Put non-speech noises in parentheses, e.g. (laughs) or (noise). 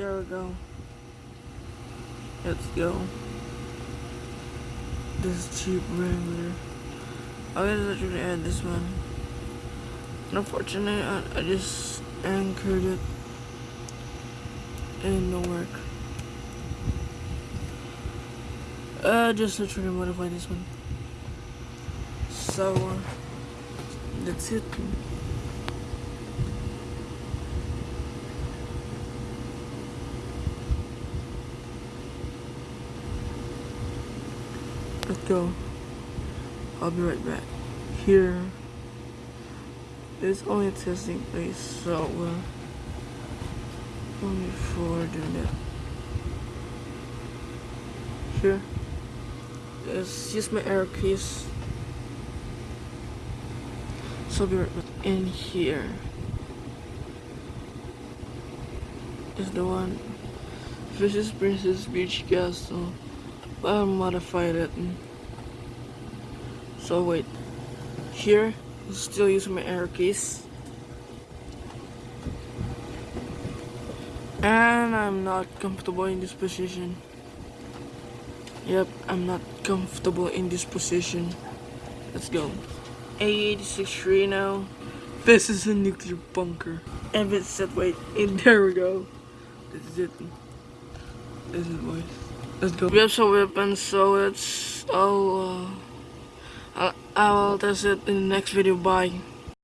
There we go. Let's go. This Jeep Wrangler. I was actually add this one. Unfortunately, I, I just anchored it and no work. Uh, just literally modify this one. So, uh, that's it. Let's go. I'll be right back. Here is only a testing place, so only for doing that. Here is just my arrow keys. So I'll be right back. In here is the one. This is Princess Peach Castle. I'll modify it. So wait, here, I'm still using my arrow keys. And I'm not comfortable in this position. Yep, I'm not comfortable in this position. Let's go. A86 now. This is a nuclear bunker. And it's set wait, and (laughs) there we go. This is it. This is boys. Let's go. We have some weapons, so it's all. Uh, I'll, I'll test it in the next video. Bye.